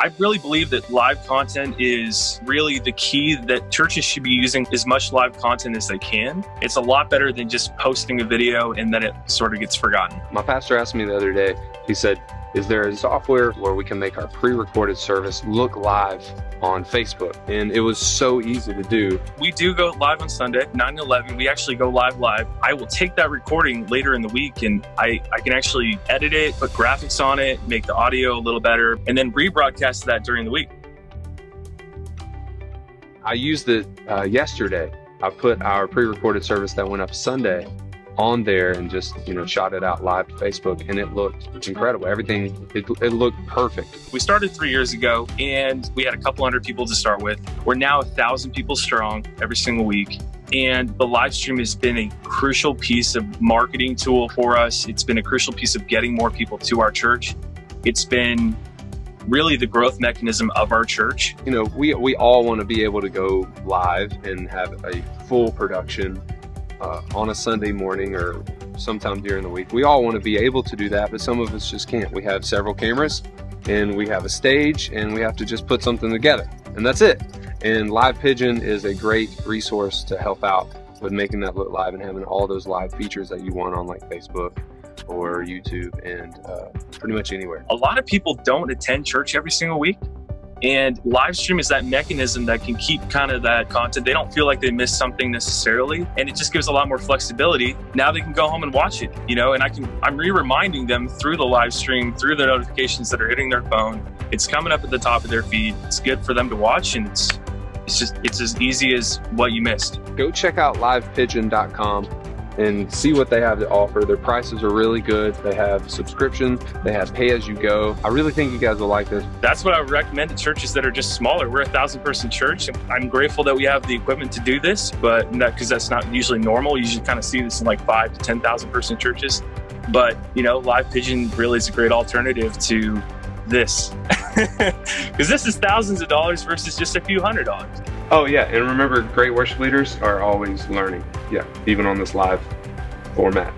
I really believe that live content is really the key that churches should be using as much live content as they can. It's a lot better than just posting a video and then it sort of gets forgotten. My pastor asked me the other day, he said, is there a software where we can make our pre-recorded service look live on Facebook? And it was so easy to do. We do go live on Sunday, 9 to 11. We actually go live live. I will take that recording later in the week and I, I can actually edit it, put graphics on it, make the audio a little better, and then rebroadcast that during the week. I used it uh, yesterday. I put our pre-recorded service that went up Sunday on there and just you know shot it out live to Facebook and it looked incredible. Everything it, it looked perfect. We started three years ago and we had a couple hundred people to start with. We're now a thousand people strong every single week. And the live stream has been a crucial piece of marketing tool for us. It's been a crucial piece of getting more people to our church. It's been really the growth mechanism of our church. You know, we, we all want to be able to go live and have a full production uh, on a Sunday morning or sometime during the week. We all want to be able to do that, but some of us just can't. We have several cameras and we have a stage and we have to just put something together and that's it. And Live Pigeon is a great resource to help out with making that look live and having all those live features that you want on like Facebook or YouTube and uh, pretty much anywhere. A lot of people don't attend church every single week. And live stream is that mechanism that can keep kind of that content. They don't feel like they missed something necessarily. And it just gives a lot more flexibility. Now they can go home and watch it, you know, and I can, I'm re-reminding them through the live stream, through the notifications that are hitting their phone. It's coming up at the top of their feed. It's good for them to watch and it's, it's just, it's as easy as what you missed. Go check out livepigeon.com and see what they have to offer. Their prices are really good. They have subscriptions. they have pay as you go. I really think you guys will like this. That's what I would recommend to churches that are just smaller. We're a thousand person church. I'm grateful that we have the equipment to do this, but because that's not usually normal. You usually kind of see this in like five to 10,000 person churches. But, you know, Live Pigeon really is a great alternative to this because this is thousands of dollars versus just a few hundred dollars. Oh yeah, and remember great worship leaders are always learning. Yeah, even on this live format.